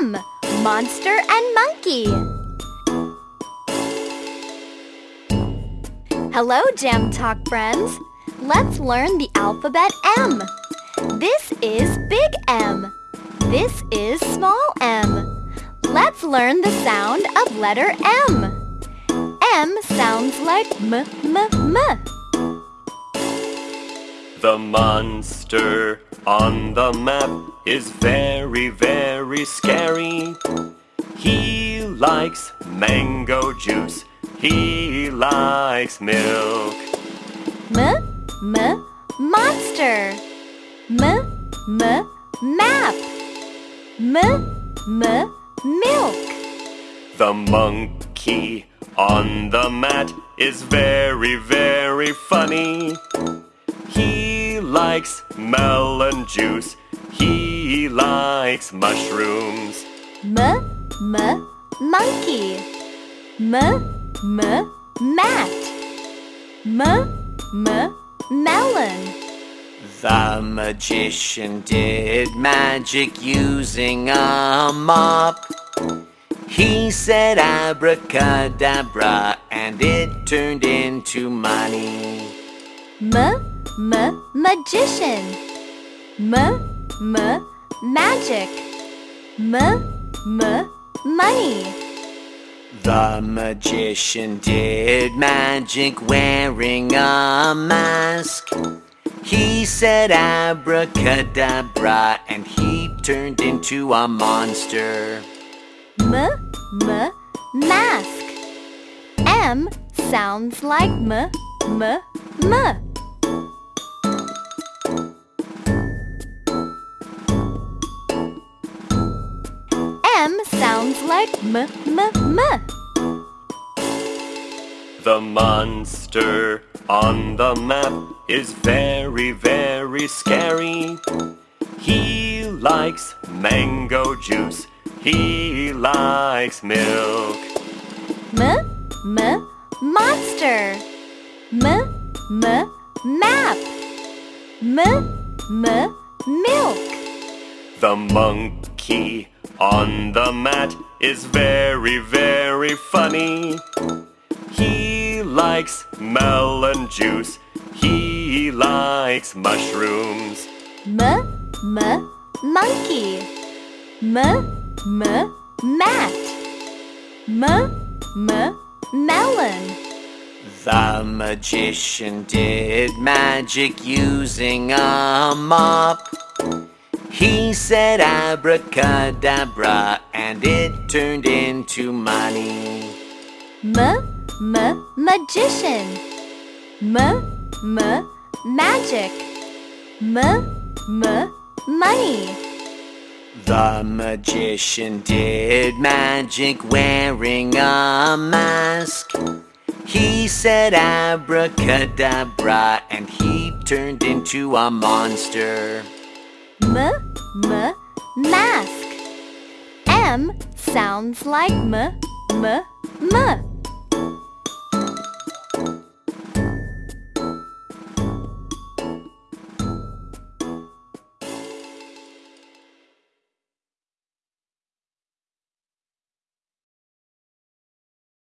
M. Monster and monkey. Hello, Jam Talk friends. Let's learn the alphabet M. This is big M. This is small m. Let's learn the sound of letter M. M sounds like m, m, m. The monster on the map is very, very scary. He likes mango juice. He likes milk. M, m, monster. M, m, map. M, m, milk. The monkey on the mat is very, very funny. He likes melon juice. He likes mushrooms. M, m, monkey. M, m, mat. M, m, melon. The magician did magic using a mop. He said abracadabra and it turned into money. M, m, magician. M, m, magic. M, m, money. The magician did magic wearing a mask. He said abracadabra and he turned into a monster. M, m, mask. M sounds like m, m, m. like m, m, m. The monster on the map is very, very scary. He likes mango juice. He likes milk. M, m, monster. M, m, map. M, m, milk. The monkey on the mat is very, very funny. He likes melon juice. He likes mushrooms. M, m, monkey. M, m, mat. M, m, melon. The magician did magic using a mop. He said abracadabra and it turned into money. M, m, magician. M, m, magic. M, m, money. The magician did magic wearing a mask. He said abracadabra and he turned into a monster. M, m, mask. M sounds like m, m, m.